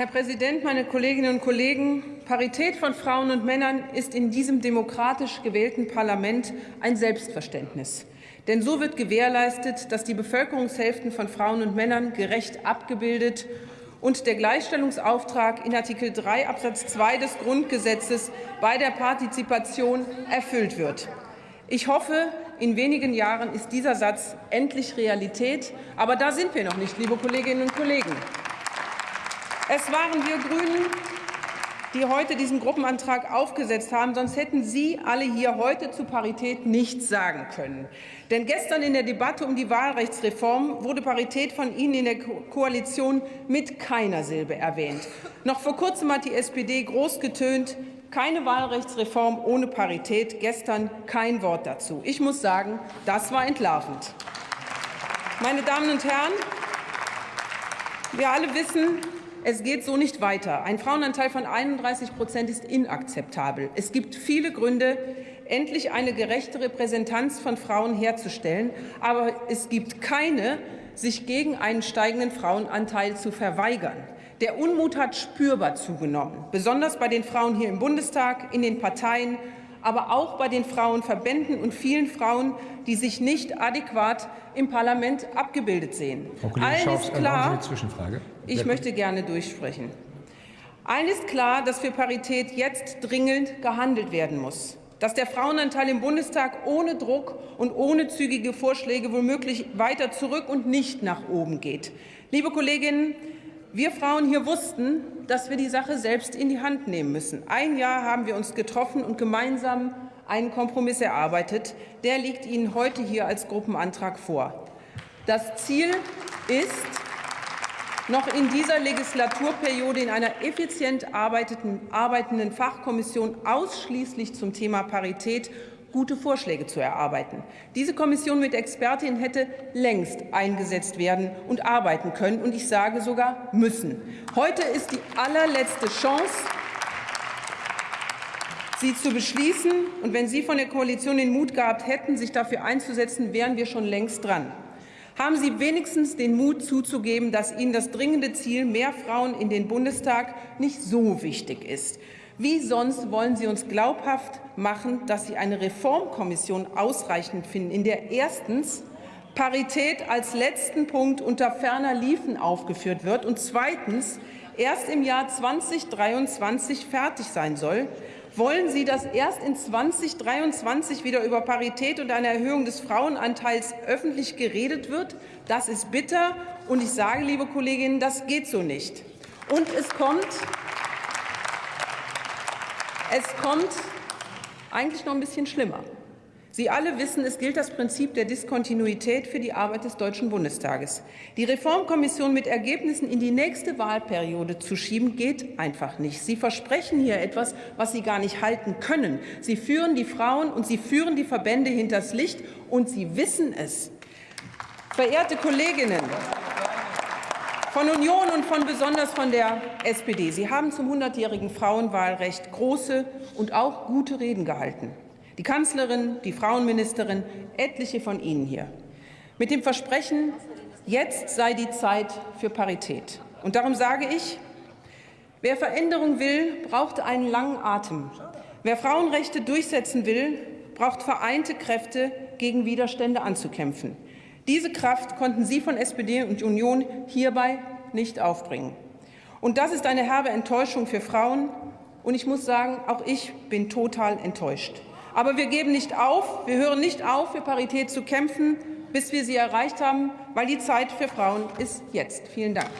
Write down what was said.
Herr Präsident, meine Kolleginnen und Kollegen! Parität von Frauen und Männern ist in diesem demokratisch gewählten Parlament ein Selbstverständnis. Denn so wird gewährleistet, dass die Bevölkerungshälften von Frauen und Männern gerecht abgebildet und der Gleichstellungsauftrag in Artikel 3 Absatz 2 des Grundgesetzes bei der Partizipation erfüllt wird. Ich hoffe, in wenigen Jahren ist dieser Satz endlich Realität. Aber da sind wir noch nicht, liebe Kolleginnen und Kollegen. Es waren wir Grünen, die heute diesen Gruppenantrag aufgesetzt haben. Sonst hätten Sie alle hier heute zu Parität nichts sagen können. Denn gestern in der Debatte um die Wahlrechtsreform wurde Parität von Ihnen in der Koalition mit keiner Silbe erwähnt. Noch vor kurzem hat die SPD groß getönt, keine Wahlrechtsreform ohne Parität. Gestern kein Wort dazu. Ich muss sagen, das war entlarvend. Meine Damen und Herren, wir alle wissen, es geht so nicht weiter. Ein Frauenanteil von 31 Prozent ist inakzeptabel. Es gibt viele Gründe, endlich eine gerechte Repräsentanz von Frauen herzustellen. Aber es gibt keine, sich gegen einen steigenden Frauenanteil zu verweigern. Der Unmut hat spürbar zugenommen, besonders bei den Frauen hier im Bundestag, in den Parteien, aber auch bei den Frauenverbänden und vielen Frauen, die sich nicht adäquat im Parlament abgebildet sehen. Allen ist klar, ich möchte gerne durchsprechen. Allen ist klar, dass für Parität jetzt dringend gehandelt werden muss dass der Frauenanteil im Bundestag ohne Druck und ohne zügige Vorschläge womöglich weiter zurück und nicht nach oben geht. Liebe Kolleginnen, wir Frauen hier wussten, dass wir die Sache selbst in die Hand nehmen müssen. Ein Jahr haben wir uns getroffen und gemeinsam einen Kompromiss erarbeitet. Der liegt Ihnen heute hier als Gruppenantrag vor. Das Ziel ist, noch in dieser Legislaturperiode in einer effizient arbeitenden Fachkommission ausschließlich zum Thema Parität gute Vorschläge zu erarbeiten. Diese Kommission mit Expertinnen hätte längst eingesetzt werden und arbeiten können, und ich sage sogar müssen. Heute ist die allerletzte Chance, sie zu beschließen. Und wenn Sie von der Koalition den Mut gehabt hätten, sich dafür einzusetzen, wären wir schon längst dran. Haben Sie wenigstens den Mut zuzugeben, dass Ihnen das dringende Ziel mehr Frauen in den Bundestag nicht so wichtig ist. Wie sonst wollen Sie uns glaubhaft machen, dass Sie eine Reformkommission ausreichend finden, in der erstens Parität als letzten Punkt unter ferner Liefen aufgeführt wird und zweitens erst im Jahr 2023 fertig sein soll? Wollen Sie, dass erst in 2023 wieder über Parität und eine Erhöhung des Frauenanteils öffentlich geredet wird? Das ist bitter, und ich sage, liebe Kolleginnen, das geht so nicht. Und es kommt es kommt eigentlich noch ein bisschen schlimmer. Sie alle wissen, es gilt das Prinzip der Diskontinuität für die Arbeit des Deutschen Bundestages. Die Reformkommission mit Ergebnissen in die nächste Wahlperiode zu schieben, geht einfach nicht. Sie versprechen hier etwas, was Sie gar nicht halten können. Sie führen die Frauen und Sie führen die Verbände hinters Licht, und Sie wissen es. Verehrte Kolleginnen, von Union und von besonders von der SPD. Sie haben zum 100-jährigen Frauenwahlrecht große und auch gute Reden gehalten. Die Kanzlerin, die Frauenministerin, etliche von Ihnen hier. Mit dem Versprechen, jetzt sei die Zeit für Parität. Und darum sage ich, wer Veränderung will, braucht einen langen Atem. Wer Frauenrechte durchsetzen will, braucht vereinte Kräfte, gegen Widerstände anzukämpfen. Diese Kraft konnten Sie von SPD und Union hierbei nicht aufbringen. Und das ist eine herbe Enttäuschung für Frauen. Und ich muss sagen, auch ich bin total enttäuscht. Aber wir geben nicht auf, wir hören nicht auf, für Parität zu kämpfen, bis wir sie erreicht haben, weil die Zeit für Frauen ist jetzt. Vielen Dank.